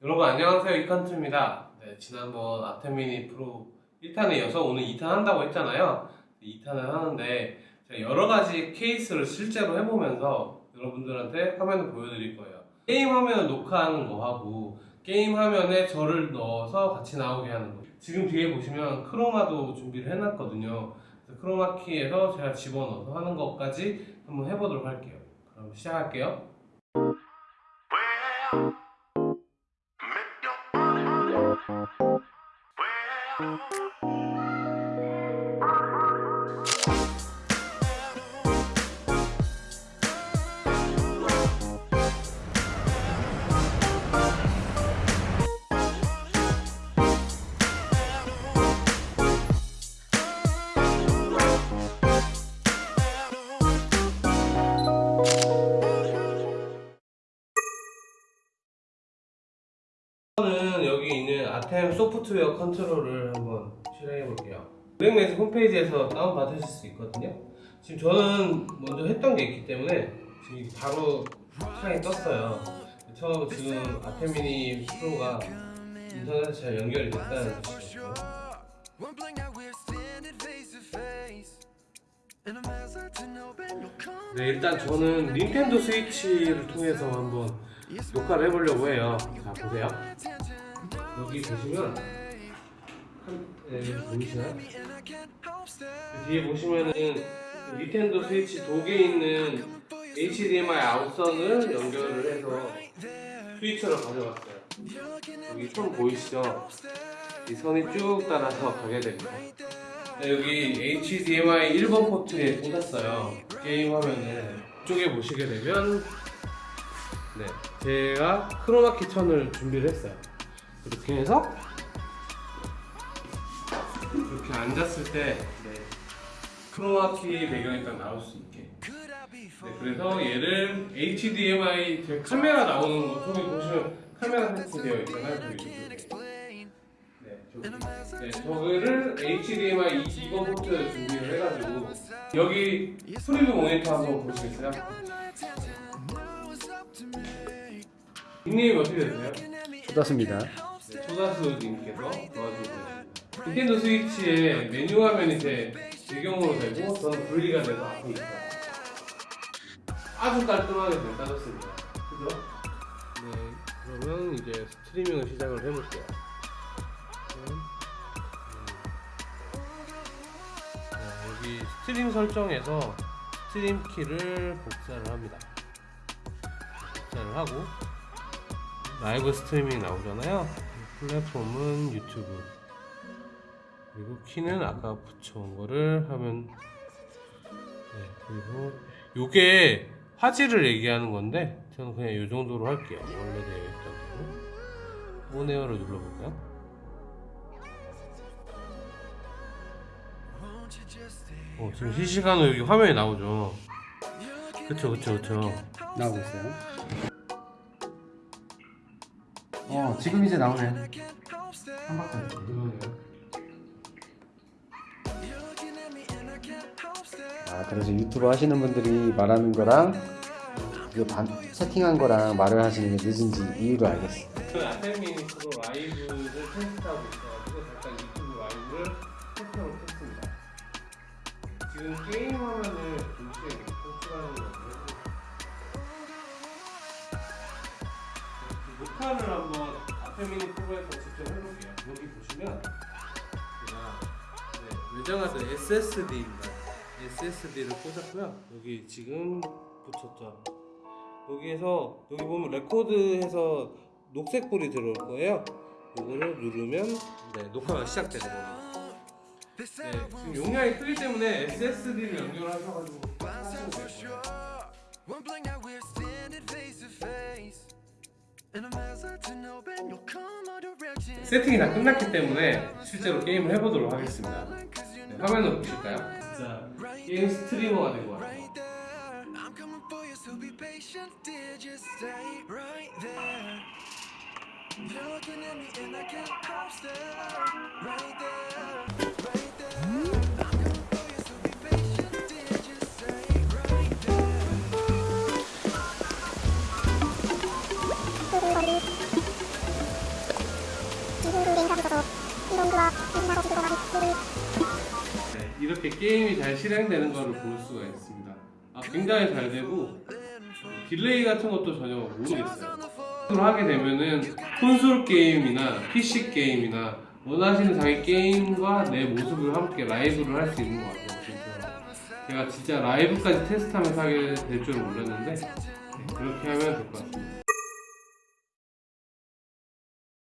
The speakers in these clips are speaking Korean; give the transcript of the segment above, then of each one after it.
여러분 안녕하세요. 이칸트입니다. 네, 지난번 아테미니 프로 1탄에 이어서 오늘 2탄 한다고 했잖아요. 2탄을 하는데 제가 여러가지 케이스를 실제로 해보면서 여러분들한테 화면을 보여드릴 거예요. 게임 화면을 녹화하는 거하고 게임 화면에 저를 넣어서 같이 나오게 하는 거. 지금 뒤에 보시면 크로마도 준비를 해놨거든요. 그래서 크로마키에서 제가 집어넣어서 하는 것까지 한번 해보도록 할게요. 그럼 시작할게요 아템 소프트웨어 컨트롤을 한번 실행해 볼게요. 블랙매스 홈페이지에서 다운받으실 수 있거든요. 지금 저는 먼저 했던 게 있기 때문에 지금 바로 창이 떴어요. 처음 지금 아템 미니 프로가 인터넷에 잘 연결이 됐다는 come 네, 일단 저는 닌텐도 스위치를 통해서 한번 녹화를 해보려고 해요. 자, 보세요. 여기 보시면 한, 네, 보이시나요? I can't help stare 뒤에 보시면은 닌텐도 스위치 독에 있는 HDMI 아웃선을 연결을 해서 스위처로 가져갔어요. 여기 선 보이시죠? 이 선이 쭉 따라서 가게 됩니다. 네, 여기 HDMI 1번 포트에 꽂았어요. 게임 화면을 이쪽에 보시게 되면 네, 제가 크로마키 천을 준비를 했어요. 이렇게 해서 이렇게 앉았을 때 네, 크로마키 배경이 딱 나올 수 있게 네, 그래서 얘를 HDMI 제 카메라 나오는 거 저기 보시면 카메라 설치 되어 있잖아요 저기 네, 저기. 네, 저거를 HDMI 2번 포트 준비를 해가지고 여기 preview 모니터 한번 보시겠어요? 닉네임이 어떻게 되세요? 좋습니다. 네, 초다수님께서 도와주고 계십니다. 닌텐도 스위치의 메뉴 화면이 제 배경으로 되고 저는 분리가 돼서 앞에 있어요. 아주 깔끔하게 잘 따졌습니다. 그죠? 네, 그러면 이제 스트리밍을 시작을 해볼게요. 음, 네, 여기 stream 설정에서 stream key를 복사를 합니다. 복사를 하고 라이브 스트리밍 나오잖아요. 플랫폼은 유튜브. 그리고 키는 아까 붙여온 거를 하면 네, 그리고 요게 화질을 얘기하는 건데 저는 그냥 요 정도로 할게요. 원래 되어 있던 대로. 온에어를 눌러볼까요? 어, 지금 실시간으로 여기 화면이 나오죠. 그쵸, 그쵸, 그쵸. 나오고 있어요. 어, 지금 이제 나오네. 한 stare 아, 그래서 유튜브 하시는 분들이 말하는 거랑 이게 반, 세팅한 거랑 말을 하시는 게 늦은지 이유를 알겠어. 그 아테미니 프로 라이브를 테스트하고 있어가지고 잠깐 유튜브 라이브를 테스트하고 했습니다. 지금 게임 화면을 동시에 송출하는 거 녹화를 한번 아테미니 프로에서 직접 해볼게요. 여기 보시면 제가 네, 외장하드 SSD입니다. SSD를 꽂았고요. 여기 지금 붙였죠. 여기에서 여기 보면 레코드해서 녹색 불이 들어올 거예요. 이거를 누르면 네, 녹화가 시작되는 겁니다. 네, 지금 용량이 크기 때문에 SSD를 연결하셔가지고 하시면 돼요. 세팅이 다 끝났기 때문에 실제로 게임을 해보도록 하겠습니다. 네, 화면을 보실까요? 진짜 게임 스트리머가 된것 같아요. 네, 이렇게 게임이 잘 실행되는 것을 볼 수가 있습니다. 아, 굉장히 잘 되고 delay 같은 것도 전혀 모르겠어요. 로 하게 되면은 콘솔 게임이나 PC 게임이나 원하시는 자기 게임과 내 모습을 함께 라이브를 할 수 있는 것 같아요. 그래서 제가 진짜 라이브까지 테스트하면서 하게 될 줄은 몰랐는데 네, 그렇게 하면 될 것 같습니다.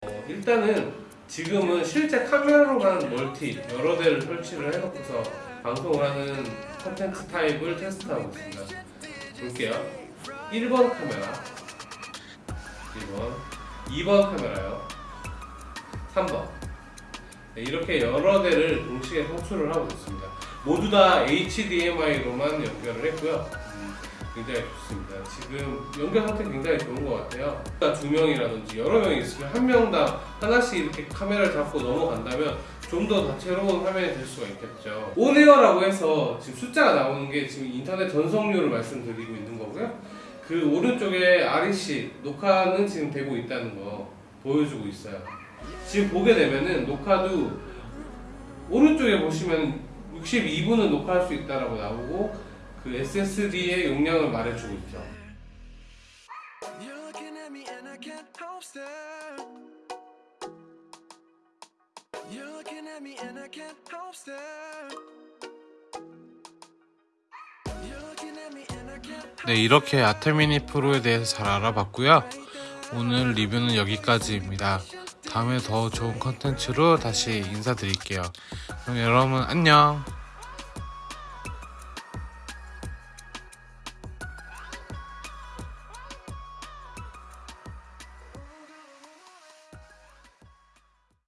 어, 일단은 지금은 실제 카메라로만 멀티 여러 대를 설치를 해놓고서 방송을 하는 컨텐츠 타입을 테스트하고 있습니다. 볼게요. 1번 카메라, 1번, 2번 카메라요, 3번. 네, 이렇게 여러 대를 동시에 송출을 하고 있습니다. 모두 다 HDMI로만 연결을 했고요. 음, 굉장히 좋습니다. 지금 연결 상태 굉장히 좋은 것 같아요. 두 명이라든지 여러 명이 있으면 한 명당 하나씩 이렇게 카메라를 잡고 넘어간다면 좀 더 다채로운 화면이 될 수가 있겠죠. 온에어라고 해서 지금 숫자가 나오는 게 지금 인터넷 전송률을 말씀드리고 있는 거고요. 그 오른쪽에 REC 녹화는 지금 되고 있다는 거 보여주고 있어요. 지금 보게 되면은 녹화도 오른쪽에 보시면 62분은 녹화할 수 있다라고 나오고 그 SSD의 용량을 말해주고 있죠. 네, 이렇게 아테미니 프로에 대해서 잘 알아봤고요. 오늘 리뷰는 여기까지입니다. 다음에 더 좋은 컨텐츠로 다시 인사드릴게요. 그럼 여러분 안녕.